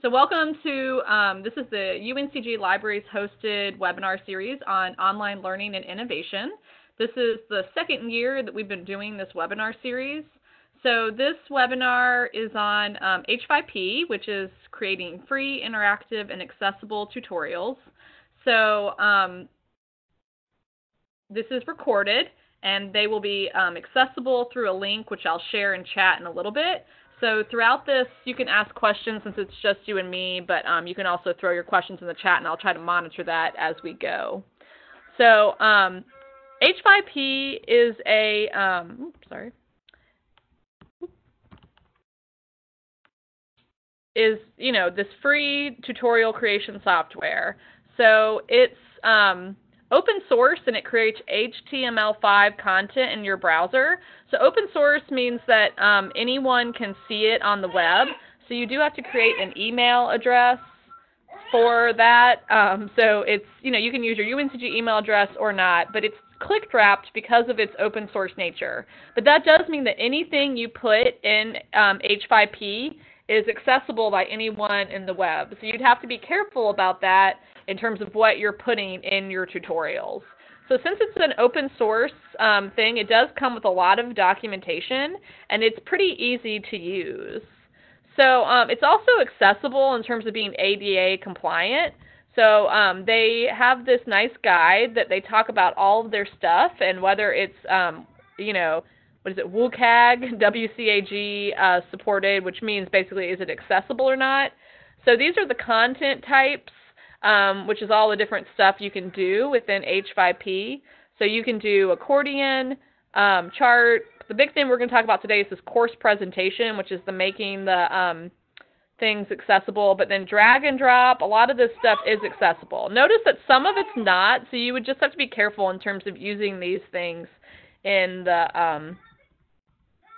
So welcome to, um, this is the UNCG Libraries hosted webinar series on online learning and innovation. This is the second year that we've been doing this webinar series. So this webinar is on um, H5P, which is creating free, interactive, and accessible tutorials. So um, this is recorded, and they will be um, accessible through a link, which I'll share in chat in a little bit. So throughout this, you can ask questions since it's just you and me, but um, you can also throw your questions in the chat, and I'll try to monitor that as we go. So um, H5P is a, um, oops, sorry, is you know this free tutorial creation software. So it's um, open source and it creates HTML5 content in your browser. So open source means that um, anyone can see it on the web. So you do have to create an email address for that. Um, so it's you know you can use your UNCG email address or not, but it's click wrapped because of its open source nature. But that does mean that anything you put in um, H5P is accessible by anyone in the web. So you'd have to be careful about that in terms of what you're putting in your tutorials. So since it's an open source um, thing, it does come with a lot of documentation, and it's pretty easy to use. So um, it's also accessible in terms of being ADA compliant. So um, they have this nice guide that they talk about all of their stuff and whether it's, um, you know, what is it, WCAG, WCAG uh, supported, which means basically is it accessible or not. So these are the content types um, which is all the different stuff you can do within H5P. So you can do accordion, um, chart. The big thing we're going to talk about today is this course presentation, which is the making the um, things accessible. But then drag and drop, a lot of this stuff is accessible. Notice that some of it's not, so you would just have to be careful in terms of using these things in the um,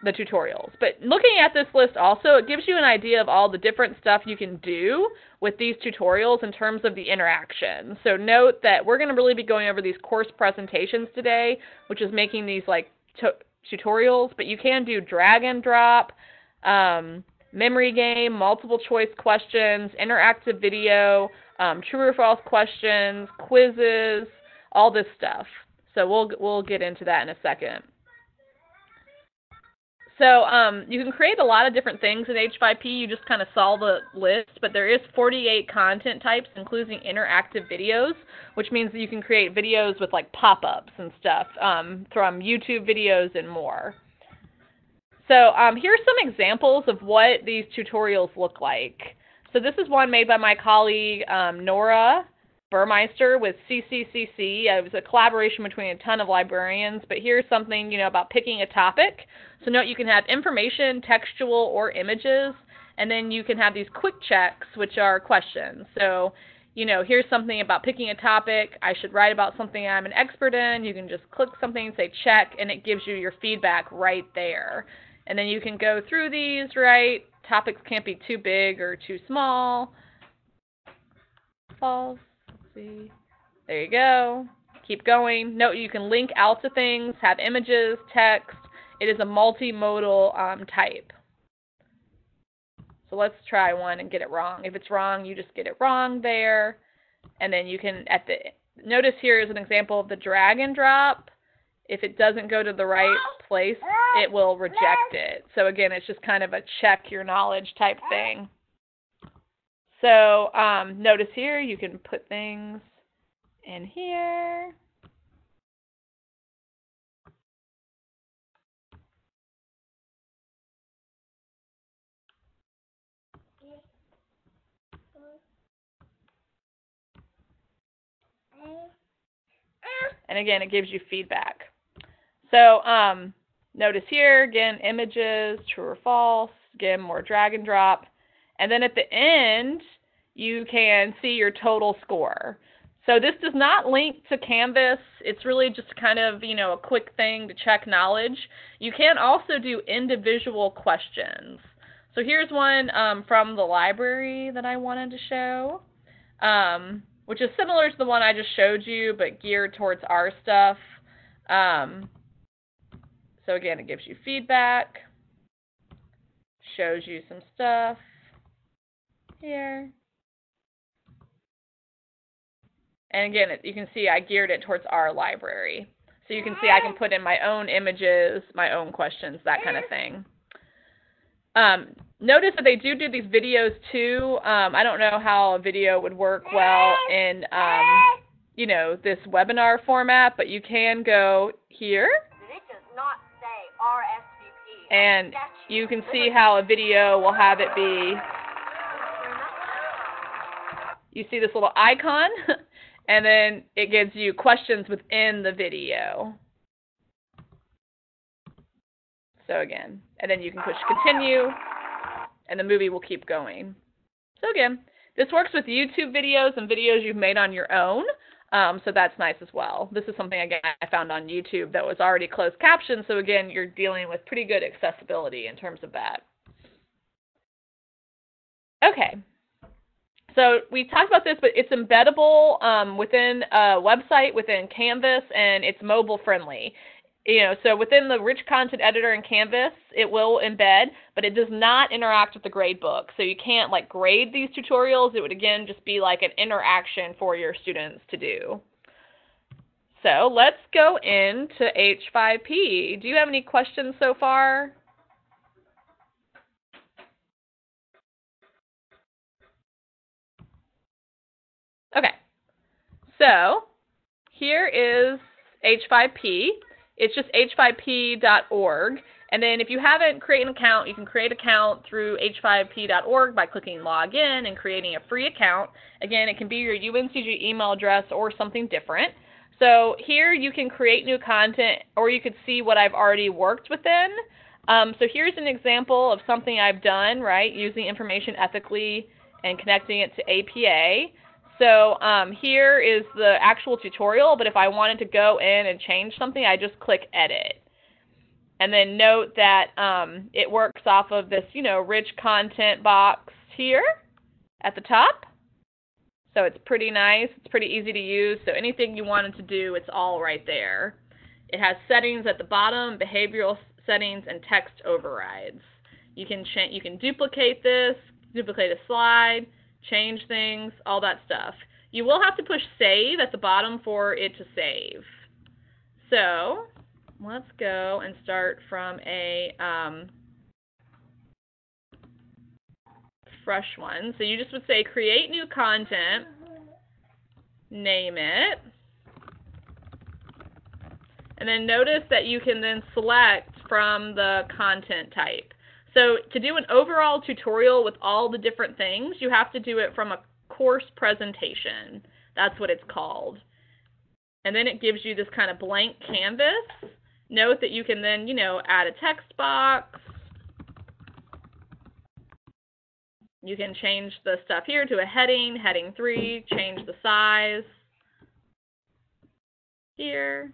the tutorials. But looking at this list also, it gives you an idea of all the different stuff you can do with these tutorials in terms of the interaction. So note that we're going to really be going over these course presentations today, which is making these like tutorials, but you can do drag and drop, um, memory game, multiple choice questions, interactive video, um, true or false questions, quizzes, all this stuff. So we'll we'll get into that in a second. So um, you can create a lot of different things in H5P. You just kind of saw the list, but there is 48 content types, including interactive videos, which means that you can create videos with like pop-ups and stuff um, from YouTube videos and more. So um, here's some examples of what these tutorials look like. So this is one made by my colleague um, Nora Burmeister with CCCC. Uh, it was a collaboration between a ton of librarians, but here's something, you know, about picking a topic. So note you can have information, textual, or images, and then you can have these quick checks, which are questions. So, you know, here's something about picking a topic. I should write about something I'm an expert in. You can just click something say check, and it gives you your feedback right there. And then you can go through these, right? Topics can't be too big or too small. False see. There you go. Keep going. Note you can link out to things, have images, text. It is a multimodal um, type. So let's try one and get it wrong. If it's wrong, you just get it wrong there. And then you can, at the, notice here is an example of the drag and drop. If it doesn't go to the right place, it will reject it. So again, it's just kind of a check your knowledge type thing. So um, notice here you can put things in here. And again, it gives you feedback. So um, notice here, again, images, true or false. Again, more drag and drop. And then at the end, you can see your total score. So this does not link to Canvas. It's really just kind of, you know, a quick thing to check knowledge. You can also do individual questions. So here's one um, from the library that I wanted to show, um, which is similar to the one I just showed you, but geared towards our stuff. Um, so again, it gives you feedback, shows you some stuff Here. And again, you can see I geared it towards our library. So you can see I can put in my own images, my own questions, that kind of thing. Um, notice that they do do these videos too. Um, I don't know how a video would work well in, um, you know, this webinar format, but you can go here. And you can see how a video will have it be. You see this little icon? and then it gives you questions within the video. So again, and then you can push continue, and the movie will keep going. So again, this works with YouTube videos and videos you've made on your own. Um, so that's nice as well. This is something again I found on YouTube that was already closed captioned. So again, you're dealing with pretty good accessibility in terms of that. Okay, so we talked about this, but it's embeddable um, within a website, within Canvas, and it's mobile friendly. You know, so within the rich content editor in Canvas, it will embed, but it does not interact with the gradebook. So you can't like grade these tutorials. It would again just be like an interaction for your students to do. So let's go into H5P. Do you have any questions so far? Okay, so here is H5P. It's just h5p.org. And then if you haven't created an account, you can create an account through h5p.org by clicking login and creating a free account. Again, it can be your UNCG email address or something different. So here you can create new content or you could see what I've already worked within. Um, so here's an example of something I've done, right, using information ethically and connecting it to APA. So um, here is the actual tutorial, but if I wanted to go in and change something, I just click edit. And then note that um, it works off of this, you know, rich content box here at the top. So it's pretty nice. It's pretty easy to use. So anything you wanted to do, it's all right there. It has settings at the bottom, behavioral settings, and text overrides. You can you can duplicate this, duplicate a slide, change things, all that stuff. You will have to push save at the bottom for it to save. So let's go and start from a um, fresh one. So you just would say create new content, name it, and then notice that you can then select from the content type. So to do an overall tutorial with all the different things, you have to do it from a course presentation. That's what it's called. And then it gives you this kind of blank canvas. Note that you can then, you know, add a text box. You can change the stuff here to a heading, heading 3, change the size here.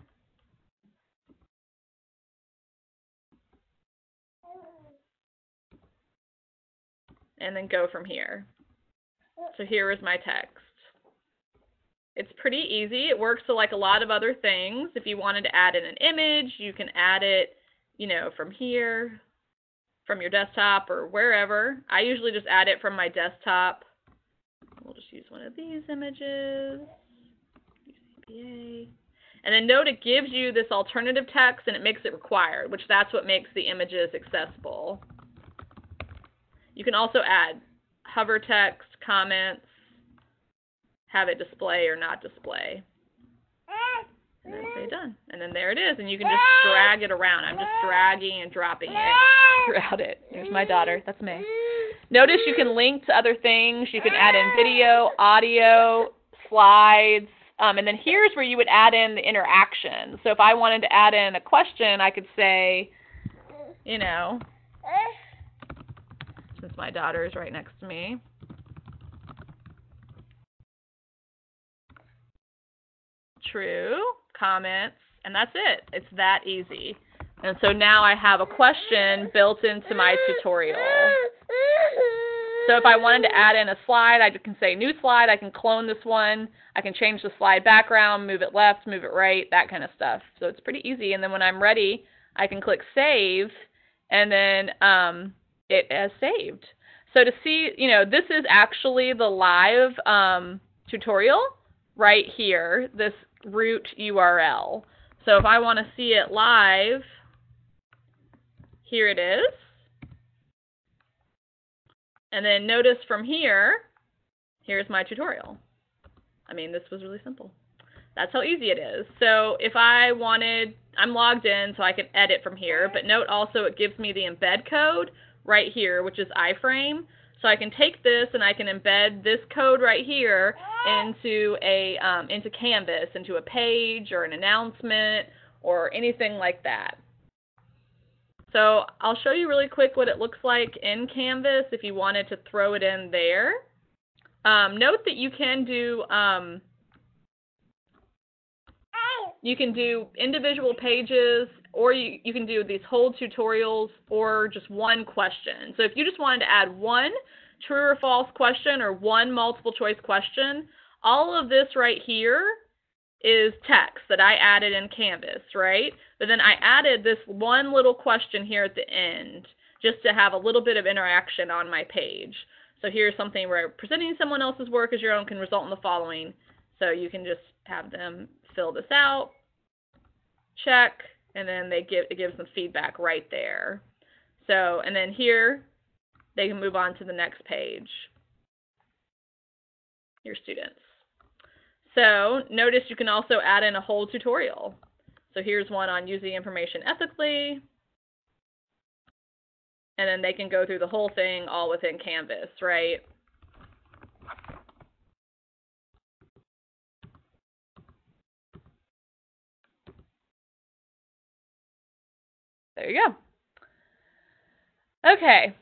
And then go from here. So here is my text. It's pretty easy. It works to like a lot of other things. If you wanted to add in an image, you can add it, you know, from here, from your desktop or wherever. I usually just add it from my desktop. We'll just use one of these images. And then note it gives you this alternative text and it makes it required, which that's what makes the images accessible. You can also add hover text, comments, have it display or not display. And then say done. And then there it is. And you can just drag it around. I'm just dragging and dropping it throughout it. There's my daughter. That's me. Notice you can link to other things. You can add in video, audio, slides. Um, and then here's where you would add in the interaction. So if I wanted to add in a question, I could say, you know, my daughter is right next to me. True, comments, and that's it. It's that easy. And so now I have a question built into my tutorial. So if I wanted to add in a slide, I can say new slide. I can clone this one. I can change the slide background, move it left, move it right, that kind of stuff. So it's pretty easy. And then when I'm ready, I can click save, and then um, it has saved. So to see, you know, this is actually the live um, tutorial right here, this root URL. So if I want to see it live, here it is. And then notice from here, here's my tutorial. I mean, this was really simple. That's how easy it is. So if I wanted, I'm logged in so I can edit from here, but note also it gives me the embed code right here, which is iframe. So I can take this and I can embed this code right here into a um, into Canvas, into a page or an announcement or anything like that. So I'll show you really quick what it looks like in Canvas if you wanted to throw it in there. Um, note that you can do um, you can do individual pages or you, you can do these whole tutorials or just one question. So if you just wanted to add one true or false question or one multiple choice question, all of this right here is text that I added in Canvas, right? But then I added this one little question here at the end just to have a little bit of interaction on my page. So here's something where presenting someone else's work as your own can result in the following. So you can just have them fill this out, check, and then they give it gives them feedback right there. So, and then here they can move on to the next page. Your students. So notice you can also add in a whole tutorial. So here's one on using information ethically. And then they can go through the whole thing all within Canvas, right? There you go. Okay.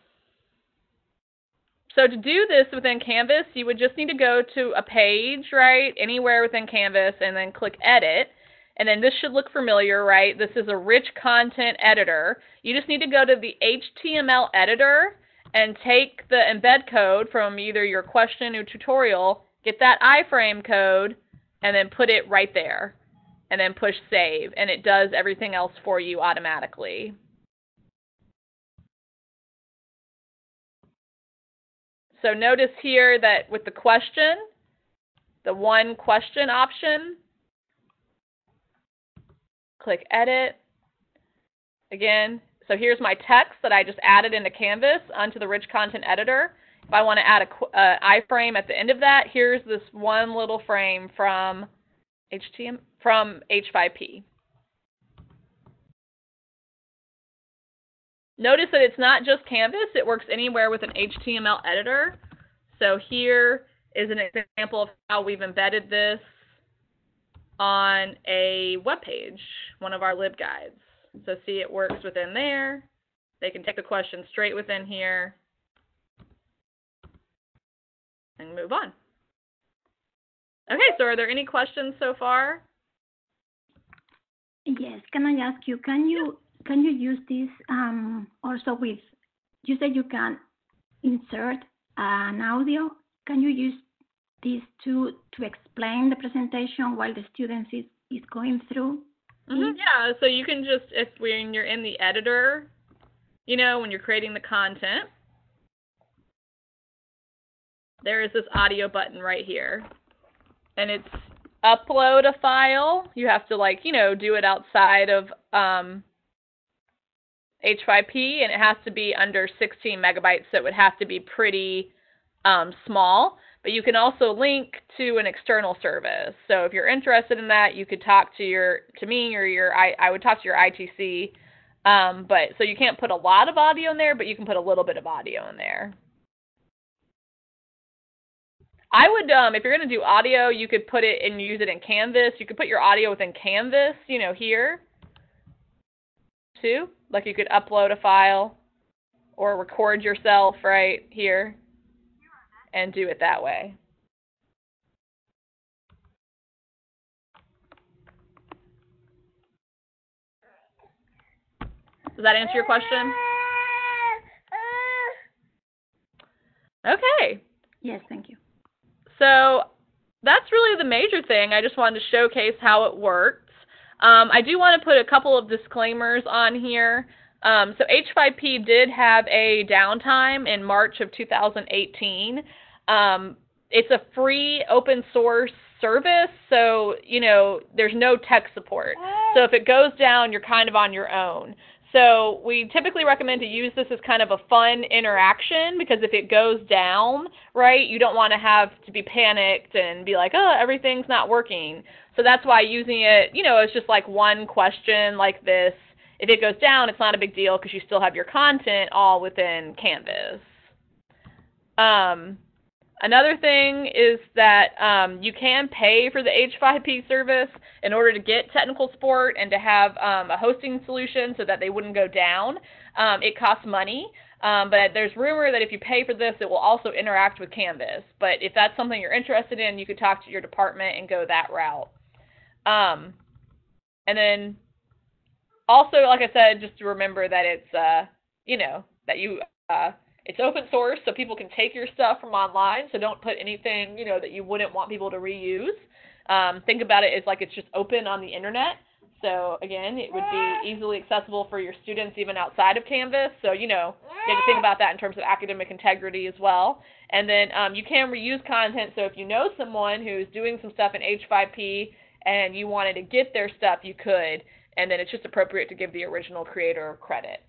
So to do this within Canvas, you would just need to go to a page, right, anywhere within Canvas, and then click Edit. And then this should look familiar, right? This is a rich content editor. You just need to go to the HTML editor and take the embed code from either your question or tutorial, get that iframe code, and then put it right there. And then push save, and it does everything else for you automatically. So notice here that with the question, the one question option, click edit. Again, so here's my text that I just added into Canvas onto the rich content editor. If I want to add a uh, iframe at the end of that, here's this one little frame from From H5P. Notice that it's not just Canvas, it works anywhere with an HTML editor. So here is an example of how we've embedded this on a web page, one of our LibGuides. So see it works within there. They can take the question straight within here and move on. Okay, so are there any questions so far? Yes, can I ask you, can you can you use this um, also with, you said you can insert an audio. Can you use this to, to explain the presentation while the students is, is going through? Mm -hmm. Yeah, so you can just, if when you're in the editor, you know, when you're creating the content, there is this audio button right here. And it's upload a file. You have to like, you know, do it outside of um, H5P, and it has to be under 16 megabytes, so it would have to be pretty um, small. But you can also link to an external service. So if you're interested in that, you could talk to your to me or your I, I would talk to your ITC. Um, but so you can't put a lot of audio in there, but you can put a little bit of audio in there. I would, um, if you're going to do audio, you could put it and use it in Canvas. You could put your audio within Canvas, you know, here too. Like you could upload a file or record yourself right here and do it that way. Does that answer your question? Okay. Yes, thank you. So that's really the major thing. I just wanted to showcase how it works. Um, I do want to put a couple of disclaimers on here. Um, so H5P did have a downtime in March of 2018. Um, it's a free open source service, so you know there's no tech support. So if it goes down, you're kind of on your own. So we typically recommend to use this as kind of a fun interaction because if it goes down, right, you don't want to have to be panicked and be like, oh, everything's not working. So that's why using it, you know, it's just like one question like this. If it goes down, it's not a big deal because you still have your content all within Canvas. Um, Another thing is that um, you can pay for the H5P service in order to get technical support and to have um, a hosting solution so that they wouldn't go down. Um, it costs money, um, but there's rumor that if you pay for this, it will also interact with Canvas. But if that's something you're interested in, you could talk to your department and go that route. Um, and then also, like I said, just to remember that it's, uh, you know, that you uh, it's open source, so people can take your stuff from online. So don't put anything, you know, that you wouldn't want people to reuse. Um, think about it as like it's just open on the internet. So again, it would be easily accessible for your students even outside of Canvas. So you know, you have to think about that in terms of academic integrity as well. And then um, you can reuse content. So if you know someone who's doing some stuff in H5P and you wanted to get their stuff, you could. And then it's just appropriate to give the original creator credit.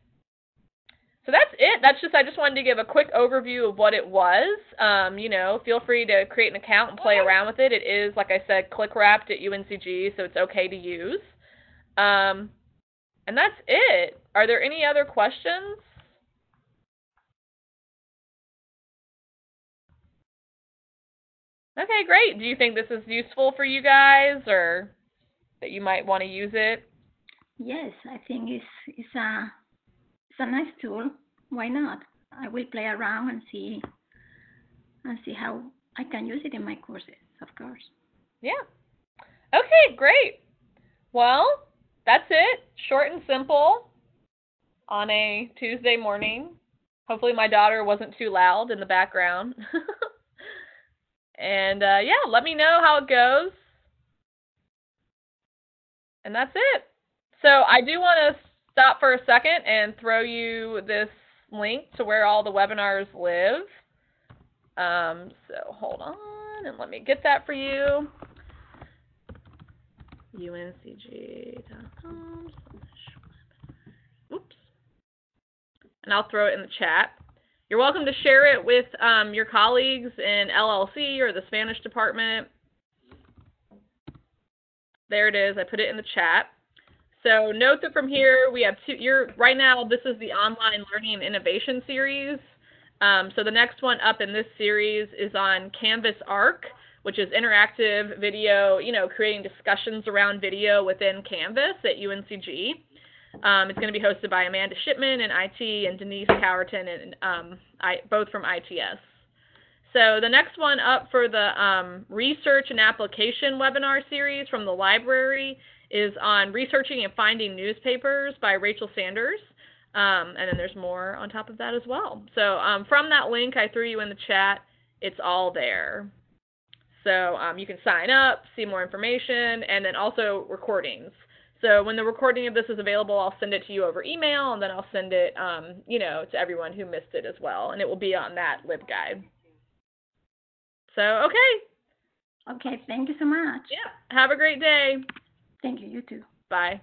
So that's it. That's just I just wanted to give a quick overview of what it was. Um, you know, feel free to create an account and play around with it. It is, like I said, click wrapped at UNCG, so it's okay to use. Um, and that's it. Are there any other questions? Okay, great. Do you think this is useful for you guys, or that you might want to use it? Yes, I think it's it's a it's a nice tool. Why not? I will play around and see and see how I can use it in my courses, of course. Yeah. Okay, great. Well, that's it. Short and simple on a Tuesday morning. Hopefully my daughter wasn't too loud in the background. and uh, yeah, let me know how it goes. And that's it. So I do want to stop for a second and throw you this link to where all the webinars live. Um, so hold on and let me get that for you. uncg.com Oops. And I'll throw it in the chat. You're welcome to share it with um, your colleagues in LLC or the Spanish department. There it is. I put it in the chat. So note that from here we have two. You're right now. This is the online learning and innovation series. Um, so the next one up in this series is on Canvas Arc, which is interactive video. You know, creating discussions around video within Canvas at UNCG. Um, it's going to be hosted by Amanda Shipman in IT and Denise Cowerton and um, I, both from ITS. So the next one up for the um, research and application webinar series from the library is on researching and finding newspapers by Rachel Sanders. Um, and then there's more on top of that as well. So um, from that link I threw you in the chat, it's all there. So um, you can sign up, see more information, and then also recordings. So when the recording of this is available, I'll send it to you over email, and then I'll send it, um, you know, to everyone who missed it as well, and it will be on that LibGuide. So okay. Okay, thank you so much. Yeah. Have a great day. Thank you. You too. Bye.